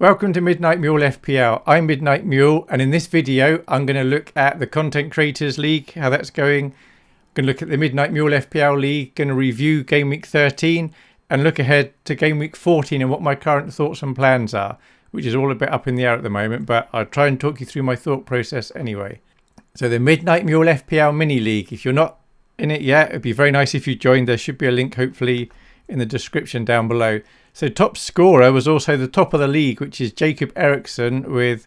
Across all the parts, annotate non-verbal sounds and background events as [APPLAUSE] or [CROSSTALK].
Welcome to Midnight Mule FPL. I'm Midnight Mule and in this video I'm going to look at the Content Creators League, how that's going. I'm going to look at the Midnight Mule FPL League, going to review Game Week 13 and look ahead to Game Week 14 and what my current thoughts and plans are, which is all a bit up in the air at the moment, but I'll try and talk you through my thought process anyway. So the Midnight Mule FPL Mini League, if you're not in it yet, it'd be very nice if you joined. There should be a link hopefully in the description down below. So top scorer was also the top of the league, which is Jacob Eriksson with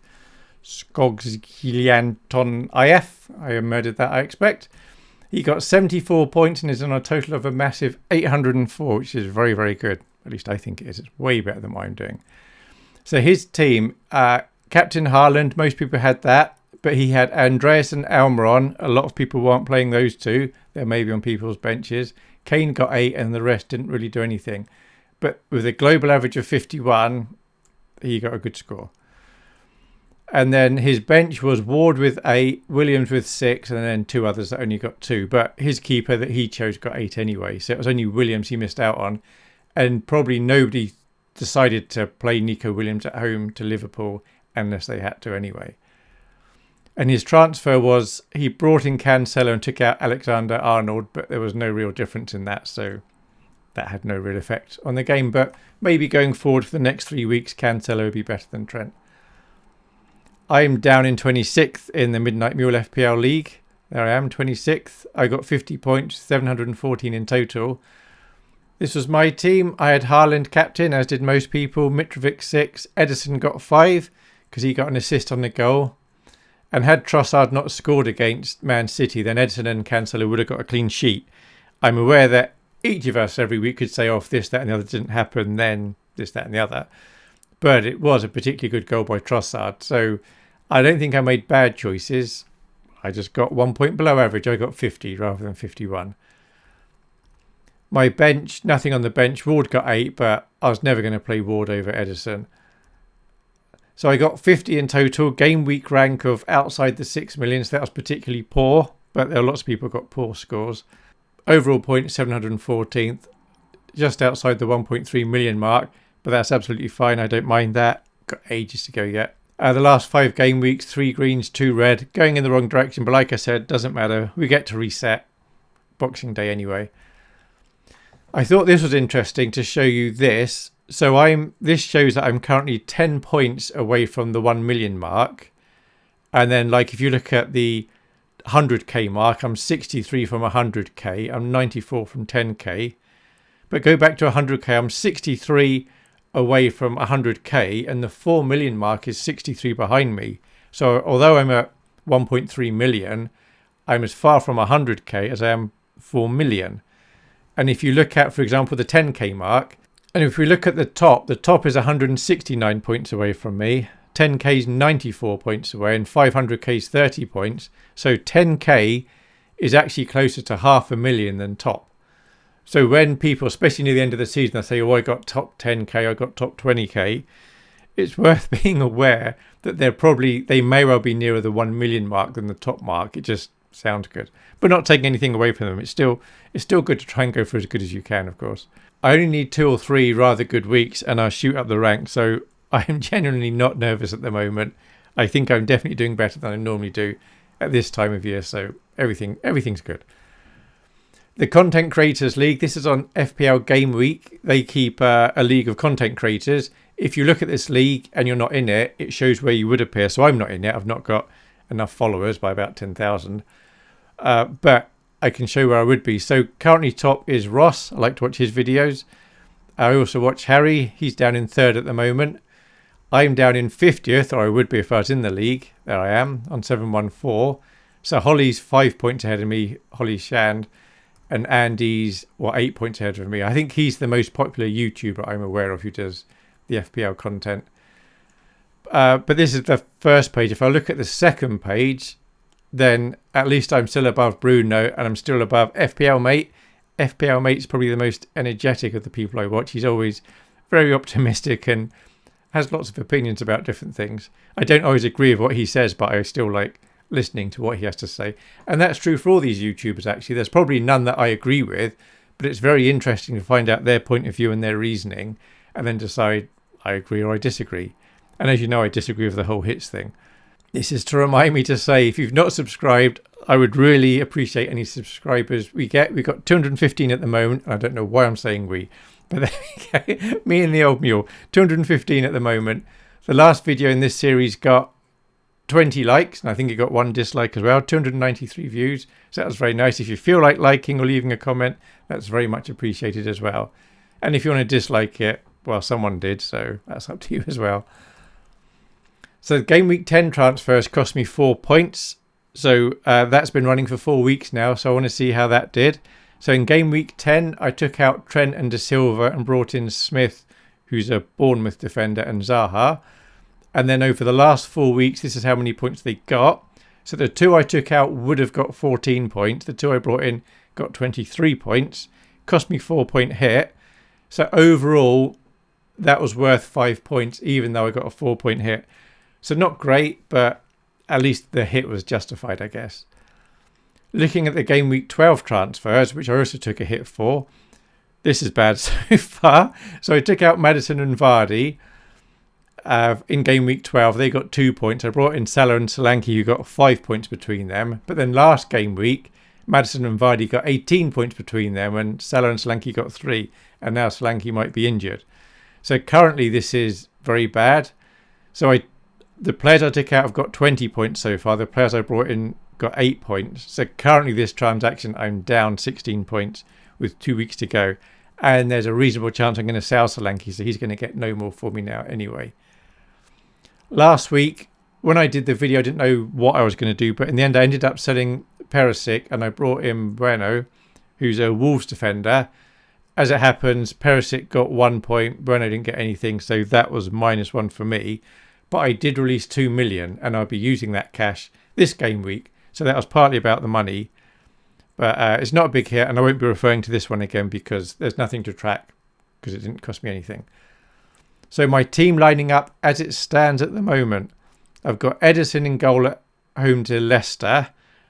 Skogsgilianton IF. I murdered that, I expect. He got 74 points and is on a total of a massive 804, which is very, very good. At least I think it is. It's way better than what I'm doing. So his team, uh, Captain Haaland, most people had that, but he had Andreas and Almiron. A lot of people weren't playing those two. They're maybe on people's benches. Kane got eight and the rest didn't really do anything. But with a global average of 51, he got a good score. And then his bench was Ward with eight, Williams with six, and then two others that only got two. But his keeper that he chose got eight anyway. So it was only Williams he missed out on. And probably nobody decided to play Nico Williams at home to Liverpool unless they had to anyway. And his transfer was he brought in Cancelo and took out Alexander Arnold, but there was no real difference in that. So that had no real effect on the game. But maybe going forward for the next three weeks, Cancelo will be better than Trent. I'm down in 26th in the Midnight Mule FPL League. There I am, 26th. I got 50 points, 714 in total. This was my team. I had Haaland captain, as did most people. Mitrovic 6. Ederson got 5 because he got an assist on the goal. And had Trossard not scored against Man City, then Ederson and Cancelo would have got a clean sheet. I'm aware that each of us every week could say, oh, this, that, and the other didn't happen, then this, that, and the other. But it was a particularly good goal by Trossard. So I don't think I made bad choices. I just got one point below average. I got 50 rather than 51. My bench, nothing on the bench. Ward got 8, but I was never going to play Ward over Ederson. So I got 50 in total. Game week rank of outside the 6 million. So that was particularly poor, but there are lots of people got poor scores. Overall point 714th, just outside the 1.3 million mark, but that's absolutely fine. I don't mind that. Got ages to go yet. Uh, the last five game weeks, three greens, two red, going in the wrong direction. But like I said, doesn't matter. We get to reset Boxing Day anyway. I thought this was interesting to show you this. So I'm this shows that I'm currently 10 points away from the 1 million mark. And then like if you look at the 100k mark. I'm 63 from 100k. I'm 94 from 10k. But go back to 100k. I'm 63 away from 100k, and the 4 million mark is 63 behind me. So although I'm at 1.3 million, I'm as far from 100k as I am 4 million. And if you look at, for example, the 10k mark, and if we look at the top, the top is 169 points away from me. 10k is 94 points away and 500k is 30 points. So 10k is actually closer to half a million than top. So when people, especially near the end of the season, they say, oh, I got top 10k, I got top 20k, it's worth [LAUGHS] being aware that they're probably, they may well be nearer the 1 million mark than the top mark. It just sounds good. But not taking anything away from them. It's still, it's still good to try and go for as good as you can, of course. I only need two or three rather good weeks and I'll shoot up the rank. So I am genuinely not nervous at the moment. I think I'm definitely doing better than I normally do at this time of year. So everything everything's good. The Content Creators League. This is on FPL Game Week. They keep uh, a league of content creators. If you look at this league and you're not in it, it shows where you would appear. So I'm not in it. I've not got enough followers by about 10,000. Uh, but I can show where I would be. So currently top is Ross. I like to watch his videos. I also watch Harry. He's down in third at the moment. I'm down in 50th, or I would be if I was in the league. There I am on 714. So Holly's five points ahead of me, Holly Shand, and Andy's what eight points ahead of me. I think he's the most popular YouTuber I'm aware of who does the FPL content. Uh, but this is the first page. If I look at the second page, then at least I'm still above Bruno and I'm still above FPL Mate. FPL Mate's probably the most energetic of the people I watch. He's always very optimistic and has lots of opinions about different things. I don't always agree with what he says, but I still like listening to what he has to say. And that's true for all these YouTubers, actually. There's probably none that I agree with, but it's very interesting to find out their point of view and their reasoning and then decide I agree or I disagree. And as you know, I disagree with the whole hits thing. This is to remind me to say if you've not subscribed, I would really appreciate any subscribers we get. We've got 215 at the moment. I don't know why I'm saying we, but [LAUGHS] me and the old mule, 215 at the moment. The last video in this series got 20 likes, and I think it got one dislike as well. 293 views, so that was very nice. If you feel like liking or leaving a comment, that's very much appreciated as well. And if you want to dislike it, well, someone did, so that's up to you as well. So game week 10 transfers cost me four points. So uh, that's been running for four weeks now. So I want to see how that did. So in game week 10, I took out Trent and De Silva and brought in Smith, who's a Bournemouth defender, and Zaha. And then over the last four weeks, this is how many points they got. So the two I took out would have got 14 points. The two I brought in got 23 points. Cost me four point hit. So overall, that was worth five points, even though I got a four point hit. So not great, but at least the hit was justified, I guess. Looking at the game week 12 transfers, which I also took a hit for, this is bad [LAUGHS] so far. So I took out Maddison and Vardy uh, in game week 12. They got two points. I brought in Salah and Solanke, who got five points between them. But then last game week, Maddison and Vardy got 18 points between them, and Salah and Solanke got three. And now Solanke might be injured. So currently, this is very bad. So I the players I took out have got 20 points so far. The players I brought in got 8 points. So currently, this transaction, I'm down 16 points with two weeks to go. And there's a reasonable chance I'm going to sell Solanke, so he's going to get no more for me now anyway. Last week, when I did the video, I didn't know what I was going to do, but in the end, I ended up selling Perisic and I brought in Bueno, who's a Wolves defender. As it happens, Perisic got one point, Bueno didn't get anything, so that was minus one for me but I did release 2 million and I'll be using that cash this game week. So that was partly about the money. But uh, it's not a big hit and I won't be referring to this one again because there's nothing to track because it didn't cost me anything. So my team lining up as it stands at the moment. I've got Ederson in goal at home to Leicester.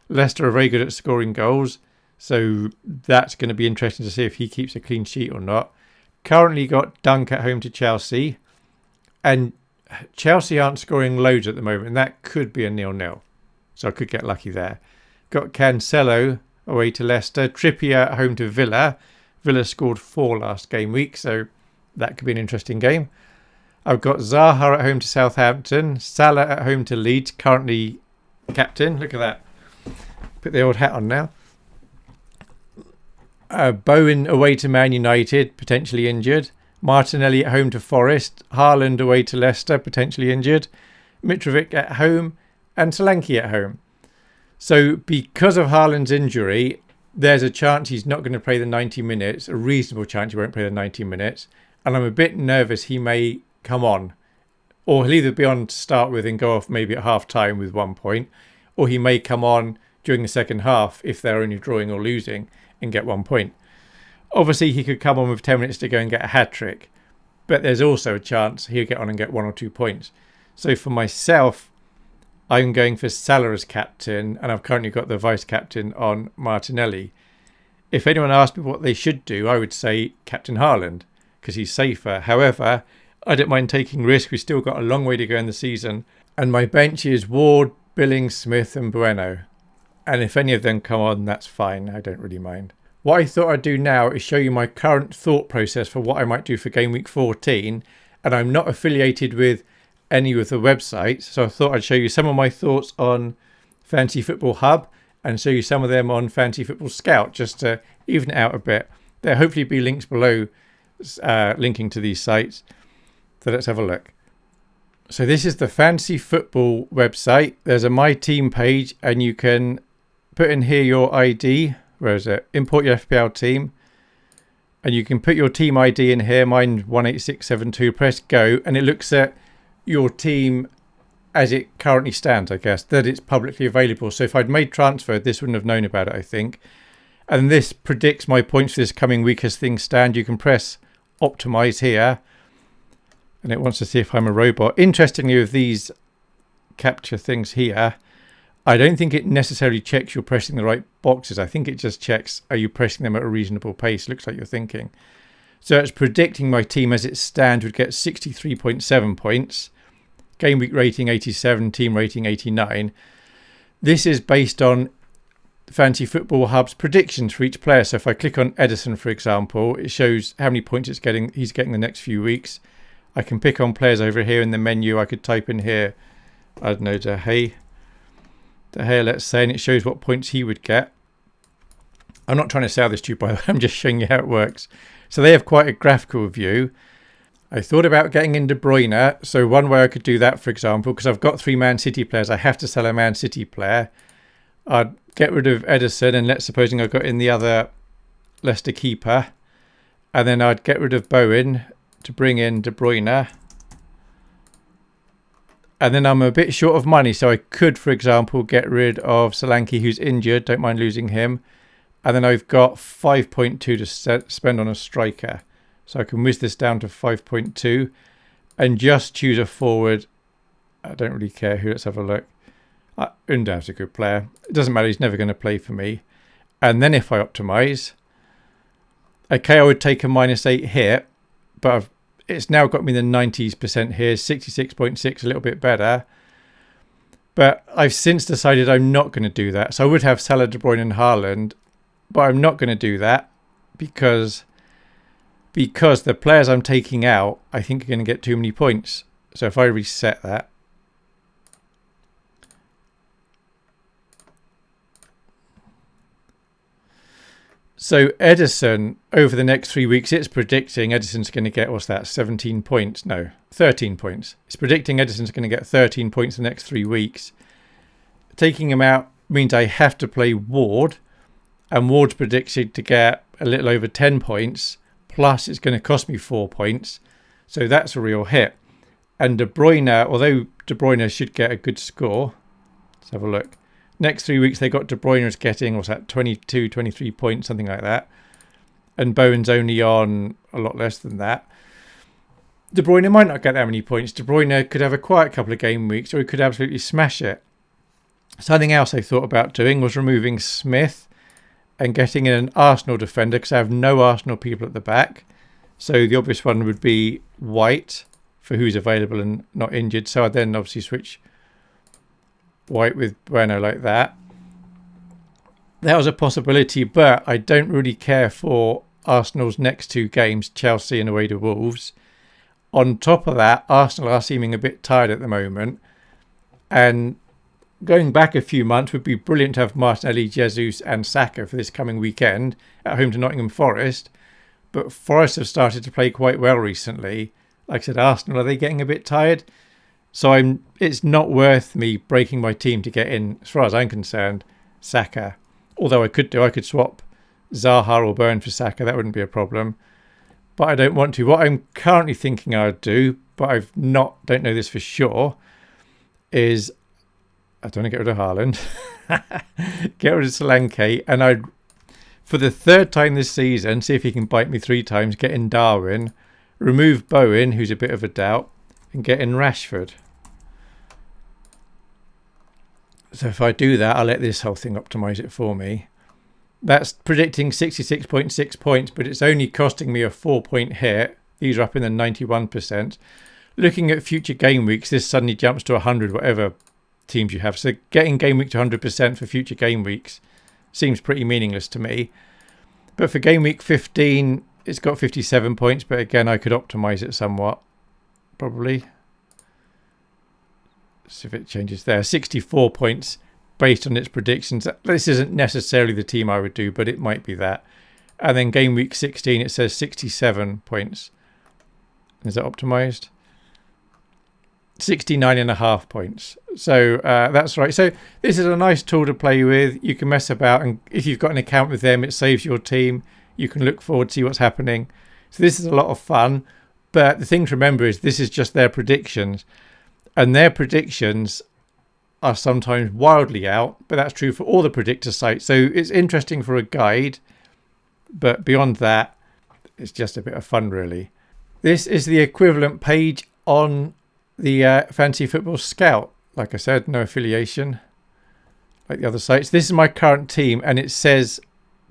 Leicester are very good at scoring goals. So that's going to be interesting to see if he keeps a clean sheet or not. Currently got Dunk at home to Chelsea. And Chelsea aren't scoring loads at the moment, and that could be a nil-nil. So I could get lucky there. Got Cancelo away to Leicester. Trippier at home to Villa. Villa scored four last game week, so that could be an interesting game. I've got Zaha at home to Southampton. Salah at home to Leeds, currently captain. Look at that. Put the old hat on now. Uh, Bowen away to Man United, potentially injured. Martinelli at home to Forest, Haaland away to Leicester, potentially injured, Mitrovic at home, and Solanke at home. So because of Haaland's injury, there's a chance he's not going to play the 90 minutes, a reasonable chance he won't play the 90 minutes. And I'm a bit nervous he may come on. Or he'll either be on to start with and go off maybe at half time with one point, or he may come on during the second half if they're only drawing or losing and get one point. Obviously, he could come on with 10 minutes to go and get a hat trick, but there's also a chance he'll get on and get one or two points. So for myself, I'm going for Salah as captain, and I've currently got the vice captain on Martinelli. If anyone asked me what they should do, I would say Captain Haaland because he's safer. However, I don't mind taking risk. We've still got a long way to go in the season, and my bench is Ward, Billing, Smith, and Bueno. And if any of them come on, that's fine. I don't really mind. What I thought I'd do now is show you my current thought process for what I might do for game week 14. And I'm not affiliated with any of the websites. So I thought I'd show you some of my thoughts on Fantasy Football Hub and show you some of them on Fantasy Football Scout just to even it out a bit. There'll hopefully be links below uh, linking to these sites. So let's have a look. So this is the Fantasy Football website. There's a My Team page and you can put in here your ID where is it? Import your FPL team. And you can put your team ID in here, mine 18672, press go, and it looks at your team as it currently stands, I guess, that it's publicly available. So if I'd made transfer, this wouldn't have known about it, I think. And this predicts my points for this coming week as things stand. You can press optimize here, and it wants to see if I'm a robot. Interestingly, with these captcha things here, I don't think it necessarily checks you're pressing the right boxes. I think it just checks are you pressing them at a reasonable pace. Looks like you're thinking. So it's predicting my team as it stands would get 63.7 points. Game week rating 87, team rating 89. This is based on Fantasy Football Hub's predictions for each player. So if I click on Ederson, for example, it shows how many points it's getting. He's getting the next few weeks. I can pick on players over here in the menu. I could type in here, I don't know, De Gea. De Gea, let's say, and it shows what points he would get. I'm not trying to sell this to you, by the way. [LAUGHS] I'm just showing you how it works. So they have quite a graphical view. I thought about getting in De Bruyne. So one way I could do that, for example, because I've got three Man City players, I have to sell a Man City player. I'd get rid of Ederson and let's supposing I got in the other Leicester keeper, and then I'd get rid of Bowen to bring in De Bruyne. And then I'm a bit short of money, so I could, for example, get rid of Solanke, who's injured. Don't mind losing him. And then I've got 5.2 to spend on a striker. So I can whiz this down to 5.2 and just choose a forward. I don't really care who. Let's have a look. Uh, Undav's a good player. It doesn't matter. He's never going to play for me. And then if I optimize, okay, I would take a minus 8 here, but I've, it's now got me the 90s percent here, 66.6, a little bit better. But I've since decided I'm not going to do that. So I would have Salah, De Bruyne and Haaland, but I'm not going to do that because because the players I'm taking out, I think are going to get too many points. So if I reset that, So Ederson, over the next three weeks, it's predicting Ederson's going to get, what's that, 17 points? No, 13 points. It's predicting Ederson's going to get 13 points the next three weeks. Taking him out means I have to play Ward, and Ward's predicted to get a little over 10 points, plus it's going to cost me four points. So that's a real hit. And De Bruyne, although De Bruyne should get a good score, let's have a look. Next three weeks, they got De Bruyne is getting, what's that, 22, 23 points, something like that. And Bowen's only on a lot less than that. De Bruyne might not get that many points. De Bruyne could have a quiet couple of game weeks or he could absolutely smash it. Something else I thought about doing was removing Smith and getting in an Arsenal defender because I have no Arsenal people at the back. So the obvious one would be White for who's available and not injured. So I then obviously switch White with Bueno like that. That was a possibility, but I don't really care for Arsenal's next two games, Chelsea and away to Wolves. On top of that, Arsenal are seeming a bit tired at the moment. And going back a few months would be brilliant to have Martinelli, Jesus, and Saka for this coming weekend at home to Nottingham Forest. But Forest have started to play quite well recently. Like I said, Arsenal, are they getting a bit tired? So I'm. It's not worth me breaking my team to get in, as far as I'm concerned, Saka. Although I could do, I could swap Zaha or Burn for Saka. That wouldn't be a problem. But I don't want to. What I'm currently thinking I'd do, but I've not, don't know this for sure, is I don't want to get rid of Haaland, [LAUGHS] get rid of Solanke, and I'd, for the third time this season, see if he can bite me three times, get in Darwin, remove Bowen, who's a bit of a doubt, and get in Rashford. So if I do that, I'll let this whole thing optimize it for me. That's predicting 66.6 points, but it's only costing me a four point hit. These are up in the 91%. Looking at future game weeks, this suddenly jumps to 100, whatever teams you have. So getting game week to 100% for future game weeks seems pretty meaningless to me. But for game week 15, it's got 57 points, but again, I could optimize it somewhat, probably see if it changes there. 64 points based on its predictions. This isn't necessarily the team I would do, but it might be that. And then game week 16, it says 67 points. Is that optimized? 69 and a half points. So uh, that's right. So this is a nice tool to play with. You can mess about, and if you've got an account with them, it saves your team. You can look forward, to see what's happening. So this is a lot of fun. But the thing to remember is this is just their predictions and their predictions are sometimes wildly out, but that's true for all the predictor sites. So it's interesting for a guide, but beyond that, it's just a bit of fun, really. This is the equivalent page on the uh, Fantasy Football Scout. Like I said, no affiliation like the other sites. This is my current team, and it says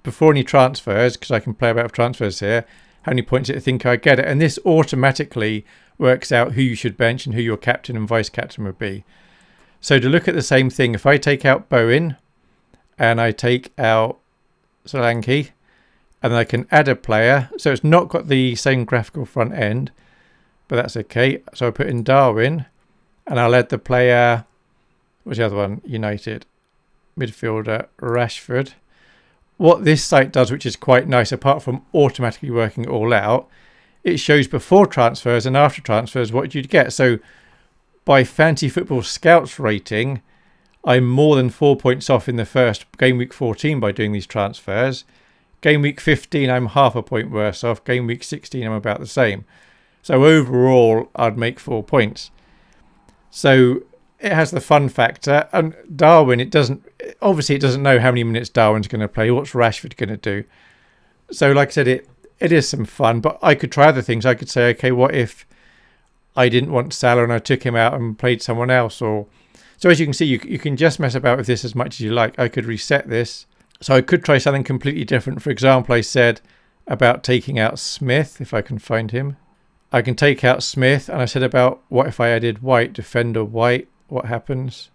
before any transfers, because I can play about transfers here, how many points it think I get it. And this automatically works out who you should bench and who your captain and vice captain would be. So to look at the same thing, if I take out Bowen and I take out Solanke and I can add a player, so it's not got the same graphical front end, but that's okay. So I put in Darwin and I'll add the player, what's the other one? United midfielder Rashford. What this site does, which is quite nice, apart from automatically working it all out, it shows before transfers and after transfers what you'd get. So by Fantasy Football Scouts rating, I'm more than four points off in the first game week 14 by doing these transfers. Game week 15, I'm half a point worse off. Game week 16, I'm about the same. So overall, I'd make four points. So it has the fun factor. And Darwin, it doesn't, obviously, it doesn't know how many minutes Darwin's going to play. What's Rashford going to do? So, like I said, it it is some fun, but I could try other things. I could say, okay, what if I didn't want Salah and I took him out and played someone else? Or so as you can see, you you can just mess about with this as much as you like. I could reset this, so I could try something completely different. For example, I said about taking out Smith if I can find him. I can take out Smith, and I said about what if I added White, defender White, what happens?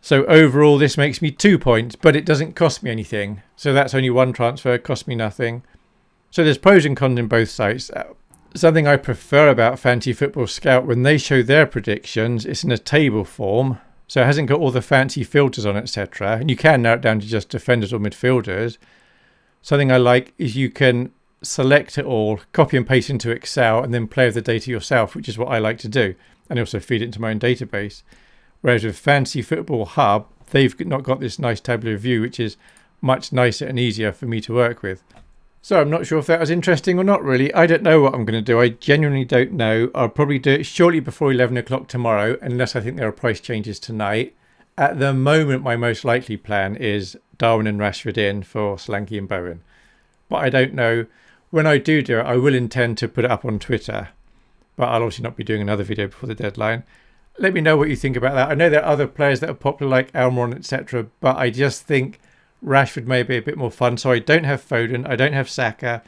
So overall, this makes me two points, but it doesn't cost me anything. So that's only one transfer, cost me nothing. So there's pros and cons in both sites. Uh, something I prefer about Fantasy Football Scout, when they show their predictions, it's in a table form. So it hasn't got all the fancy filters on, etc. And you can narrow it down to just defenders or midfielders. Something I like is you can select it all, copy and paste into Excel, and then play with the data yourself, which is what I like to do. And also feed it into my own database. Whereas with Fantasy Football Hub, they've not got this nice tabular view, which is much nicer and easier for me to work with. So I'm not sure if that was interesting or not really. I don't know what I'm going to do. I genuinely don't know. I'll probably do it shortly before 11 o'clock tomorrow, unless I think there are price changes tonight. At the moment, my most likely plan is Darwin and Rashford in for Solanke and Bowen. But I don't know. When I do do it, I will intend to put it up on Twitter. But I'll obviously not be doing another video before the deadline let me know what you think about that. I know there are other players that are popular like Almiron, etc. But I just think Rashford may be a bit more fun. So I don't have Foden. I don't have Saka.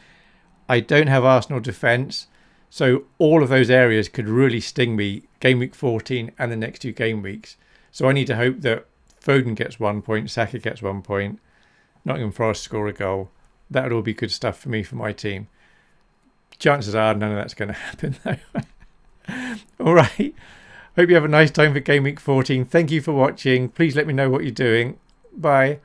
I don't have Arsenal defence. So all of those areas could really sting me game week 14 and the next two game weeks. So I need to hope that Foden gets one point, Saka gets one point, Nottingham Forest score a goal. That would all be good stuff for me for my team. Chances are none of that's going to happen though. [LAUGHS] all right. Hope you have a nice time for Game Week 14. Thank you for watching. Please let me know what you're doing. Bye.